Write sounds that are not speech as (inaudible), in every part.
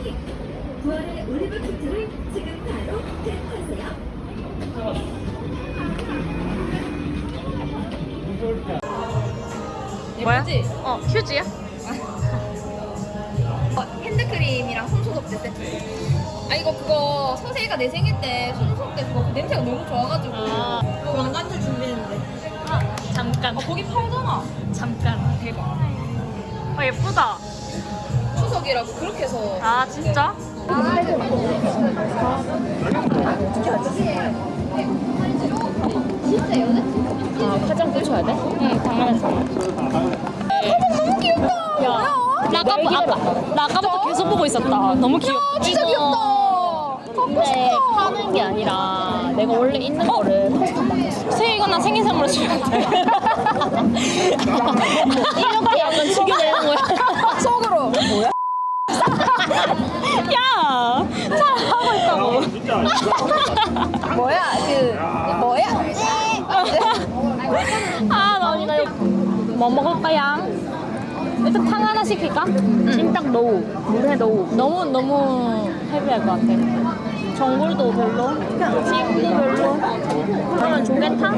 사랑이 부활의 올리브 키트를 지금 바로 탭하세요. 뭐야? 어, 휴지야? (laughs) 어, 핸드크림이랑 손소독제 세트. 아 이거 그거 서세가 내 생일 때 손소독 때 그거 냄새가 너무 좋아가지고 아. 왕관줄 준비했는데. 잠깐. 아 거기 팔잖아. 잠깐. 대박. 어, 예쁘다. 추석이라고 그렇게 해서. 아, 진짜? 아, 화장 꽂혀야 돼? 응, 당연하지. 너무 귀엽다. 야, 나 아까, 아까, 나 아까부터 계속 보고 있었다. 너무 귀엽다. 진짜 귀엽다. 근데 파는 게 아니라 내가 원래 있는 거를 새이거나 생일 선물로 주면 돼. (laughs) 이렇게 약간 죽여내는 거야. 야! 잘하고 있다고. 뭐야? 그 뭐야? 아, 이거. 뭐 먹을까요? 일단 탕 하나 시킬까? 찜닭 노우, 물회 노우. 너무, 너무 헤비할 것 같아. 전골도 별로, 찜도 별로. 그러면 조개탕?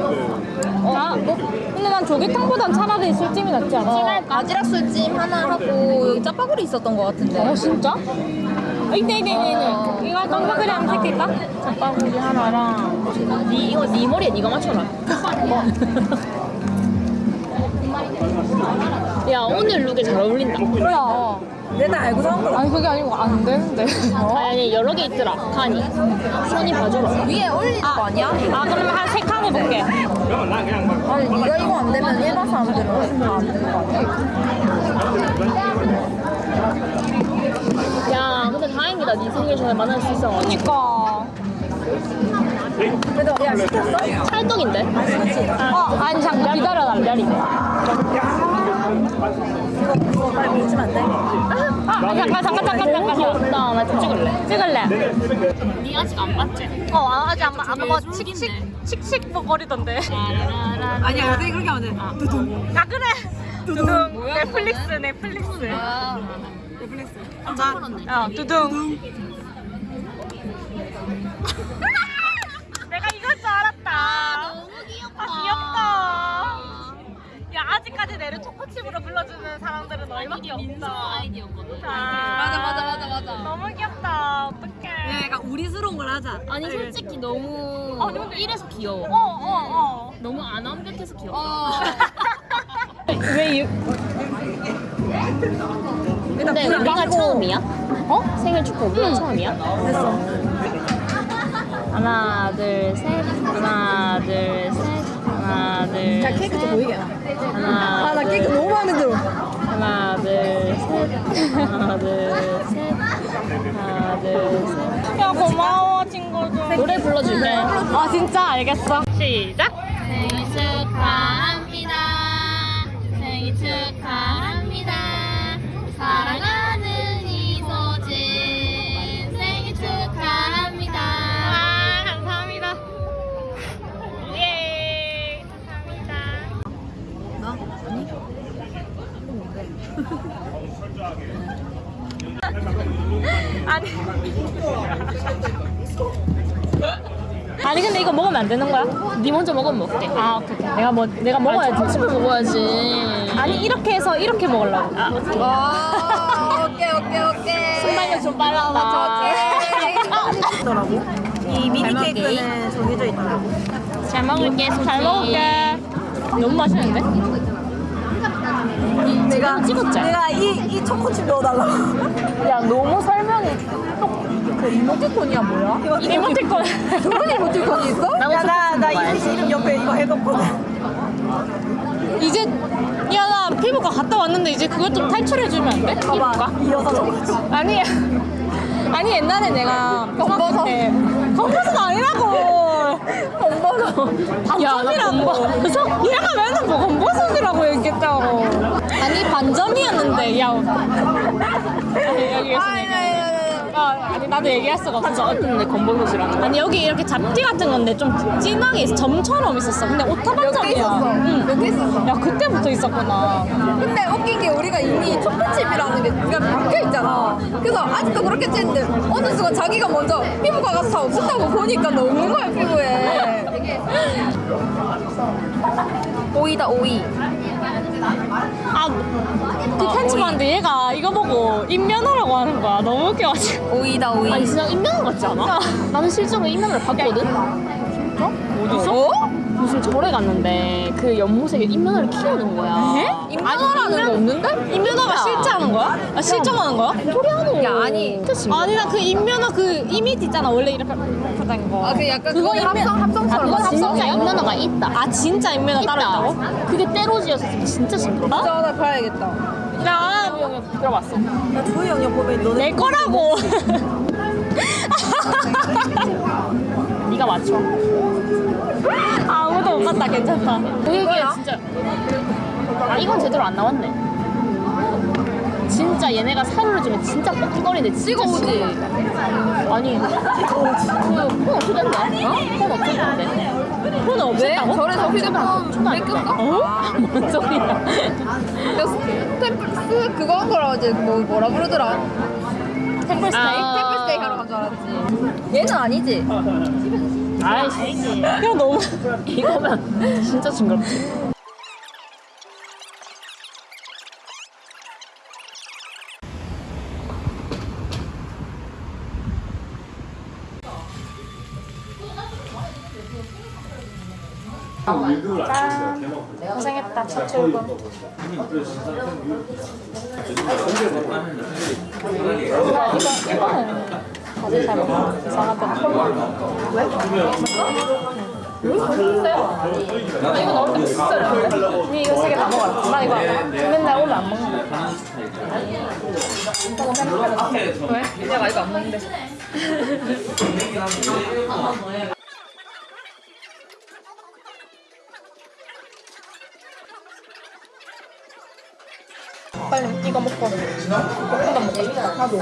아, 뭐? 근데 난 조개탕보단 차라리 술찜이 낫지 않아? 바지락 술찜 하나 하고 여기 짜파구리 있었던 것 같은데. 어, 진짜? 아, 이네, 이네, 이네, 이네. 이거 깜빡그리 한번 시킬까? 잡바구리 하나랑. 니, 이거 니 머리에 니가 맞춰라. (laughs) 야, 오늘 룩에 잘 어울린다. 뭐야? 내가 알고 산 거라. 아니 그게 아니고 안 되는데. 아니, 아니 여러 개 있더라. 칸이. 손이 봐줘라 위에 올리는 거 아니야? 아 그러면 한 세 칸 해볼게. 아니 네가 이거 안 되면 일반 사람들은 다안 되는 거 아니야? 야 근데 다행이다. 네 생일 전에 만날 수 있어 그니까. 그래도 야 시켰어? 찰떡인데? 어 아니 잠깐 기다려라 기다리 이거 빨리 밀지면 안 돼? 아 잠깐 잠깐 잠깐 잠깐. 나좀 찍을래. 찍을래. 니 아직 안 봤지? 어 아직 안 봤. 아뭐 칙칙 칙칙 뭐 거리던데. 아니야 여기 그렇게 하면 돼. 두둥. 야 그래. 두둥. 넷플릭스 넷플릭스. 아, 넷플릭스. 어 두둥. (laughs) 내가 이걸 줄 알았다. 너무 귀엽다. 아, 귀엽다 야 아직까지 내를 초코칩으로 불러주는 사람들은 얼마나 없다 아이디어거든 맞아 맞아 맞아 맞아. 너무 귀엽다 어떡해 약간 우리스러운 걸 하자. 아니 솔직히 너무 아니, 근데- 이래서 귀여워. 어 어 어 너무 안 완벽해서 귀여워. 어. (laughs) 왜 유... 근데 우리가 처음이야? 어? 생일 축하 우리가 처음이야? 됐어. 하나 둘 셋 하나 둘 셋 하나 둘야 케이크 좀 보이게. 아 하나 나 케이크 너무 마음에 들어. 하나 둘셋 하나 둘셋. 하나 둘셋야 고마워 친구들. 노래 불러줄게. 아 진짜? 알겠어. 시작. 생일 아니 아니 근데 이거 먹으면 안 되는 거야? 네 먼저 먹으면 어때? 아 오케이. 내가 뭐 내가 먹어야지 칩을 먹어야지. 아니 이렇게 해서 이렇게 먹으려고 아, 와 오케이 오케이 오케이. 순발력 좀 빨랐다 있더라고. 이 미니 잘 먹게. 케이크는 정해져 있더라고. 잘 먹을게. 잘 먹을게 너무 맛있는데? 내가 찍었지? 내가 이 이 초코칩 넣어달라고. 야 너무 설명이 그 이모티콘이야 뭐야? 이모티콘 그런 이모티콘이 있어? 야나나 초코칩 이름 이름 옆에 이거 해뒀거든. 이제 야 나 피부과 갔다 왔는데 이제 그것 좀 탈출해주면 안 돼? 피부과? 봐봐 이 여자 저거지. 아니야 아니 옛날에 내가 검버섯. 검버섯 아니라고 검버섯. 반점이라고 검버섯 얘가 맨날 뭐 검버섯이라고 얘기했다고 아니 반점이었는데 야 아니 여기 아니 아니 아니. 아, 아니 나도 얘기할 수가 없어. 어떤데 검버섯이랑 아니 여기 이렇게 잡티 같은 건데 좀 진하게 있어. 점처럼 있었어. 근데 오타반점이야. 응. 몇개 있었어. 야 그때부터 있었구나. 근데 웃긴 게 우리가 이미 초코칩이라는 게 우리가 바뀌어 있잖아. 그래서 아직도 그렇게 찌는데 어느 순간 자기가 먼저 피부과가 다 없었다고 보니까 너무 거야 피부에. 오이다 오이. 아 그 편집 봤는데 얘가 이거 보고 인면허라고 하는 거야. 너무 웃겨가지고. 오이다 오이. 아니 진짜 인면 같지 않아? 나는 실제로 인면을 봤거든? 어디서? 어? 무슨 절에 갔는데 그 연못에 인면을 키우는 거야 인면허라는 거 없는데? 인면허가 실제 하는 거야? 아 실정하는 거야? 소리 하노 야, 아니. 아니 나 그 인면허 그 이미지 있잖아 원래 이렇게 된 거. 아그 약간 그거 인면- 합성 아, 합성처럼. 그거 진짜 합성이야? 인면허가 있다 아 진짜 인면허 따로 있다고? 그게 때로지어서 진짜 신기하다 진짜 나 봐야겠다. 야 들어봤어 나 조이 형이 보면 너네 내 거라고. (laughs) 네가 맞춰 아무도 못 봤다 괜찮다. 이거야? 진짜 아 이건 제대로 안 나왔네 진짜 얘네가 사료를 주면 진짜 뻑뻑거리는데 진짜? 싱거워. 아니 그폰 어떻게 됐네? 어? 폰 어떻게? 폰은 왜? 없었다고? 절에서 휴대폰 뺏길까? 어? 뭔 소리야 템플스 그거 한 거라 어제 뭐 뭐라 그러더라? 템플스테이? 아. 템플스테이 하러 간 줄 알았지. 얘는 아니지. 아이씨 야 너무 이거면 진짜 징그럽지 고생했다 첫 출근. 이거는 다들 잘 먹어. 이상하다. 왜? 왜? 이거 넣을 때 비싸요. 니 이거 세개다 먹어라. 나 이거 맨날 오늘 안 먹는 거. 왜? 내가 이거 안 먹는데. 빨리 이거 먹고 볶음밥 먹고. 나도.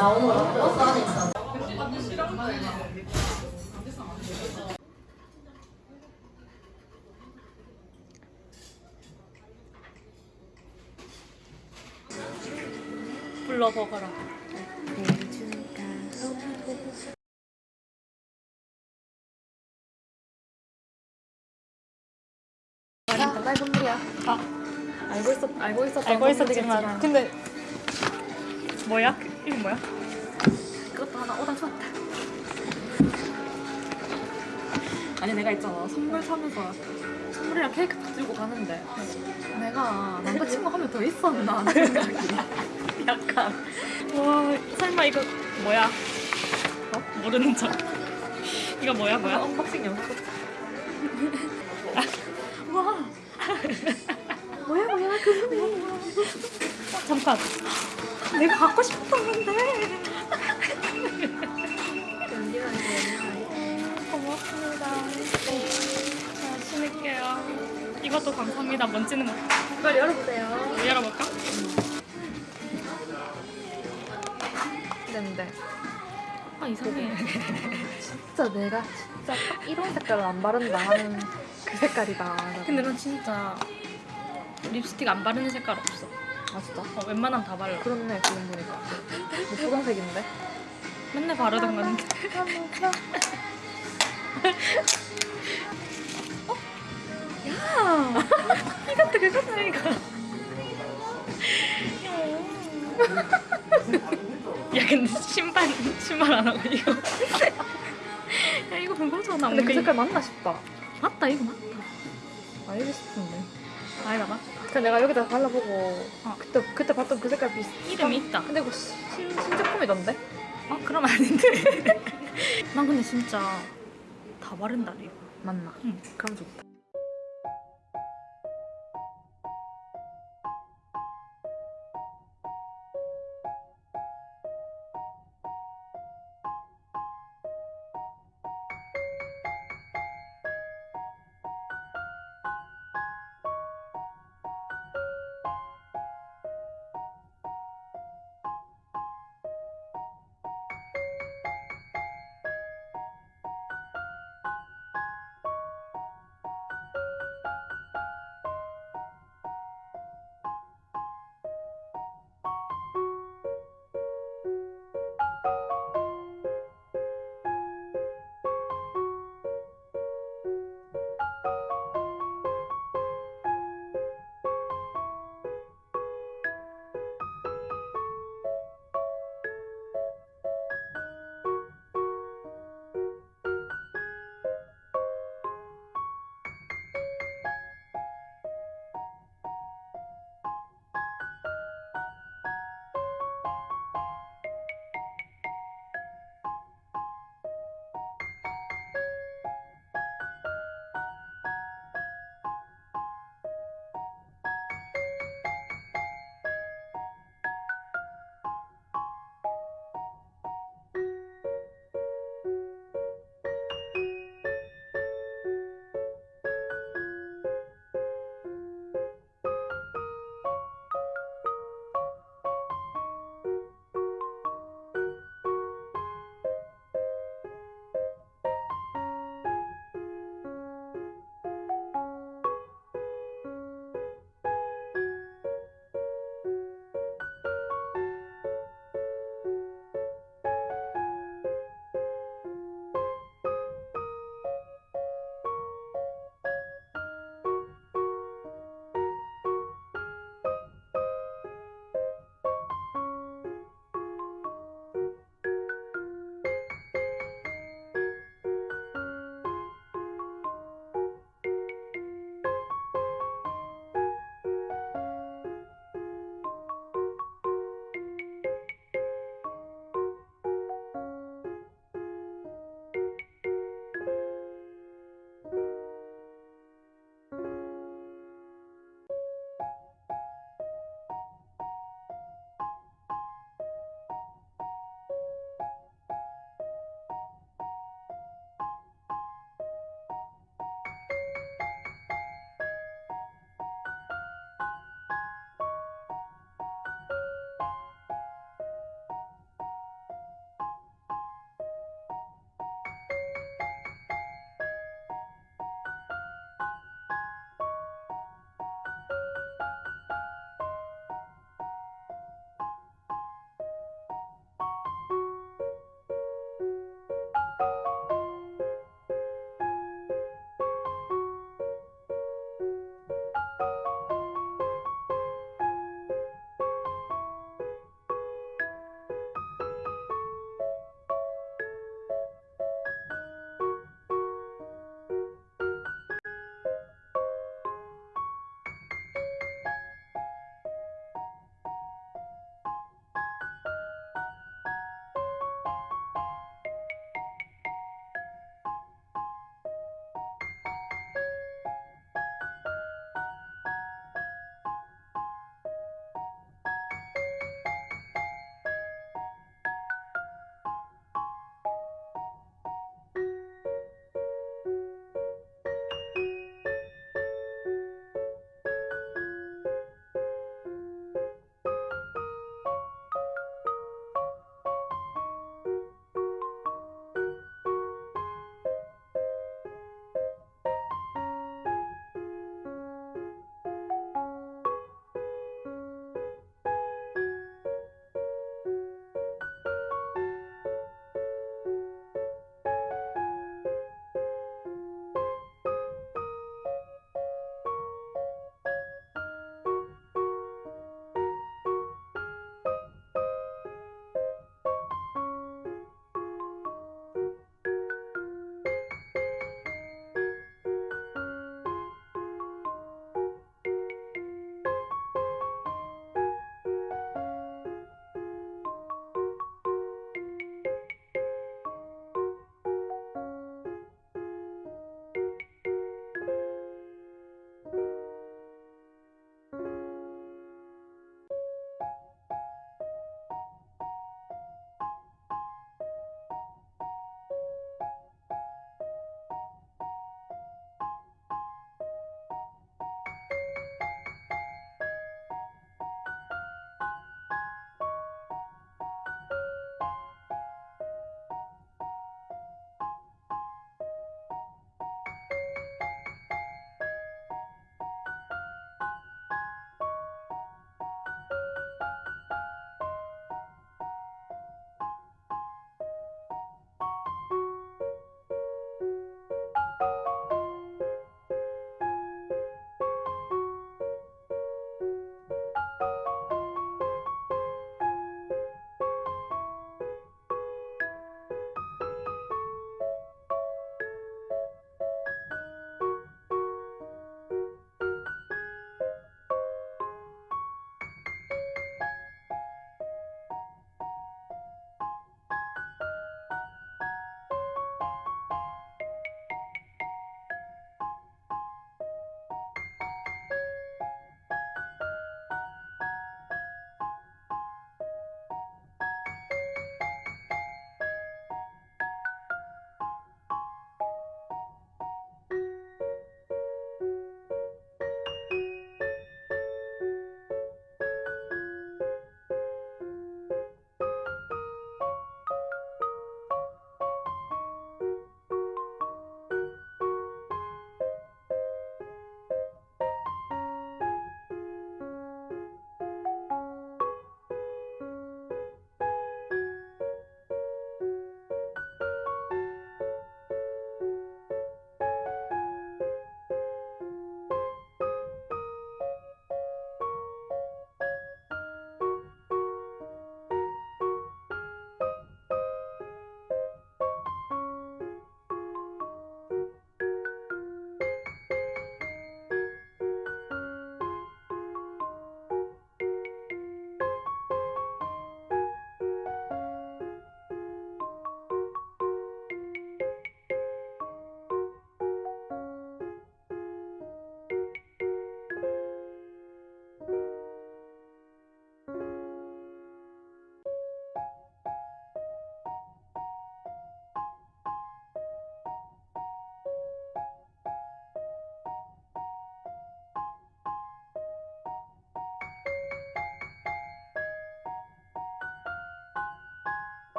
불러 먹어라. 알고 있었 알고 있었 알고 있었지만 근데 뭐야? 이거 뭐야? 그것도 하나 오다 줬다. 아니 내가 있잖아 선물 사면서 선물이랑 케이크 다 들고 가는데 내가 남자친구 하면 더 있었나 생각이 약간 와 설마 이거 뭐야? 어? 모르는 척. 이거 뭐야 뭐야? unboxing 영상 (laughs) 와. 뭐야 뭐야 그거네 잠깐. 내가 갖고 싶었던 건데. 고맙습니다. 자, 신을게요. 이것도 감사합니다. 먼지는 못. 빨리 열어보세요 열어볼까? 근데 아 이상해. 진짜 내가 진짜 딱 이런 색깔을 안 바른다 하는 그 색깔이다 근데 난 진짜 립스틱 안 바르는 색깔 없어. 아 진짜? 어, 웬만하면 다 발라. 그렇네 지금 보니까 뭐 붉은색인데? 맨날 바르던 건데. 야, (laughs) 이것도 이거. 야 근데 신발 신발 안 하고 이거. 야 이거 그거잖아. 근데 그. 색깔 맞나 싶다 맞다 이거 맞다. 알고 싶은데 아이가 봐. 그냥 내가 여기다 발라보고 어. 그때 그때 봤던 그 색깔 비슷 이름이 있다. 근데 이거 신, 신제품이던데? 어 그럼 아닌데. (laughs) 난 근데 진짜 다 바른다 이거. 맞나? 응. 그럼 좋다